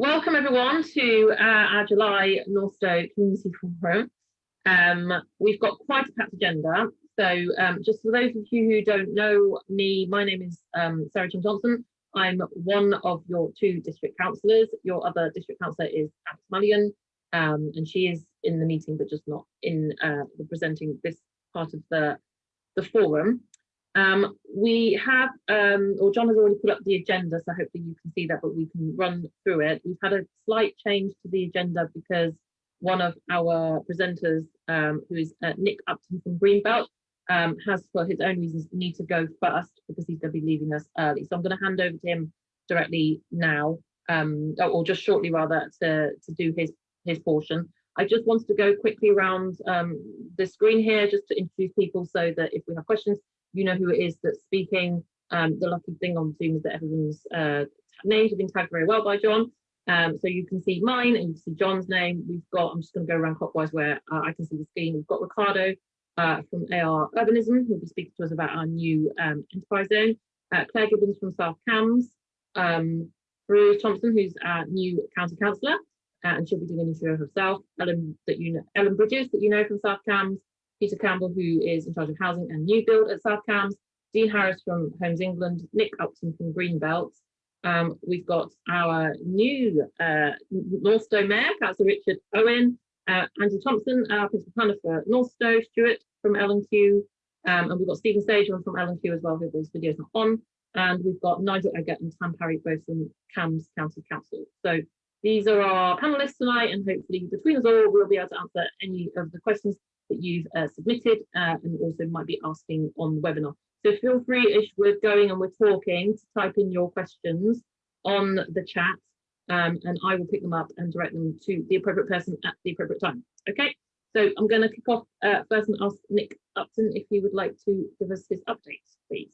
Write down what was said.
Welcome everyone to uh, our July Northstowe Community Forum. Um, we've got quite a packed agenda. So um, just for those of you who don't know me, my name is um, Sarah Cheung Johnson. I'm one of your two district councillors. Your other district councillor is Alex Mulligan, um, and she is in the meeting, but just not in uh, the presenting this part of the, the forum. We have, um, or John has already put up the agenda, so hopefully you can see that, but we can run through it. We've had a slight change to the agenda because one of our presenters, um, who is uh, Nick Upton from Greenbelt, um, has for his own reasons need to go first because he's going to be leaving us early. So I'm going to hand over to him directly now, um, or just shortly rather, to, to do his, his portion. I just wanted to go quickly around um, the screen here just to introduce people so that if we have questions, you know who it is that's speaking. Um, the lucky thing on Zoom is that everyone's uh, names have been tagged very well by John. Um, so you can see mine and you can see John's name. We've got, I'm just going to go around clockwise where uh, I can see the screen. We've got Ricardo uh, from AR Urbanism, who'll be speaking to us about our new um, enterprise zone. Uh, Claire Gibbons from South Cambs. Um, Bruce Thompson, who's our new county councillor, uh, and she'll be doing an intro herself. Ellen, that you know, Ellen Bridges, that you know from South Cambs. Peter Campbell, who is in charge of housing and new build at South Cambs, Dean Harris from Homes England, Nick Upton from Greenbelt. Um, we've got our new uh, Northstowe Mayor, Councillor Richard Owen, uh, Andrew Thompson, our Principal Planner for Northstowe, Stuart from L&Q, um, and we've got Stephen Stageman from L&Q as well, who this video is not on, and we've got Nigel Eggett and Sam Parry, both from Cambs County Council. So these are our panellists tonight, and hopefully between us all, we'll be able to answer any of the questions that you've uh, submitted uh, and also might be asking on the webinar. So feel free, as we're going and we're talking, to type in your questions on the chat um, and I will pick them up and direct them to the appropriate person at the appropriate time. Okay, so I'm going to kick off uh, first and ask Nick Upton if he would like to give us his updates, please.